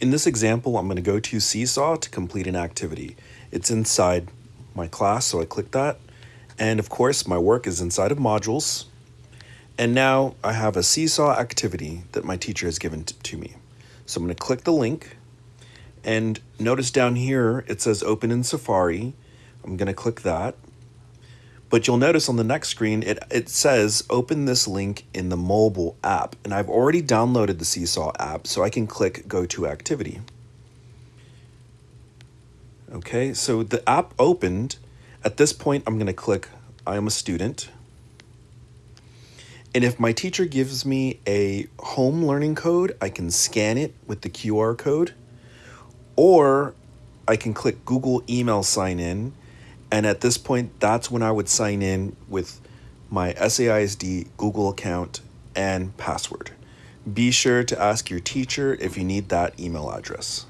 In this example, I'm going to go to Seesaw to complete an activity. It's inside my class, so I click that. And of course, my work is inside of modules. And now I have a Seesaw activity that my teacher has given to me. So I'm going to click the link. And notice down here, it says open in Safari. I'm going to click that. But you'll notice on the next screen, it, it says open this link in the mobile app. And I've already downloaded the Seesaw app, so I can click go to activity. Okay, so the app opened. At this point, I'm going to click I am a student. And if my teacher gives me a home learning code, I can scan it with the QR code. Or I can click Google email sign in and at this point, that's when I would sign in with my SAISD Google account and password. Be sure to ask your teacher if you need that email address.